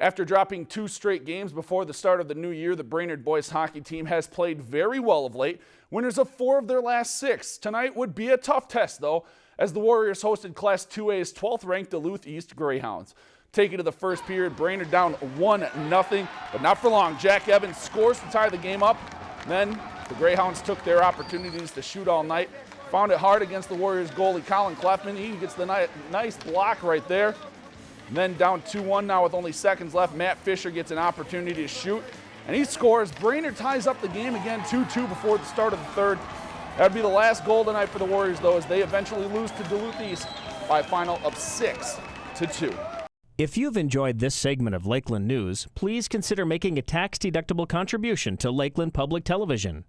After dropping two straight games before the start of the new year, the Brainerd boys hockey team has played very well of late. Winners of four of their last six. Tonight would be a tough test, though, as the Warriors hosted Class 2A's 12th ranked Duluth East Greyhounds. Taking to the first period, Brainerd down 1 0, but not for long. Jack Evans scores to tie the game up. Then the Greyhounds took their opportunities to shoot all night. Found it hard against the Warriors goalie Colin Cleffman. He gets the nice block right there. And then down 2-1 now with only seconds left. Matt Fisher gets an opportunity to shoot, and he scores. Brainerd ties up the game again 2-2 before the start of the third. That would be the last goal tonight for the Warriors, though, as they eventually lose to Duluth East by a final of 6 to 2. If you've enjoyed this segment of Lakeland News, please consider making a tax-deductible contribution to Lakeland Public Television.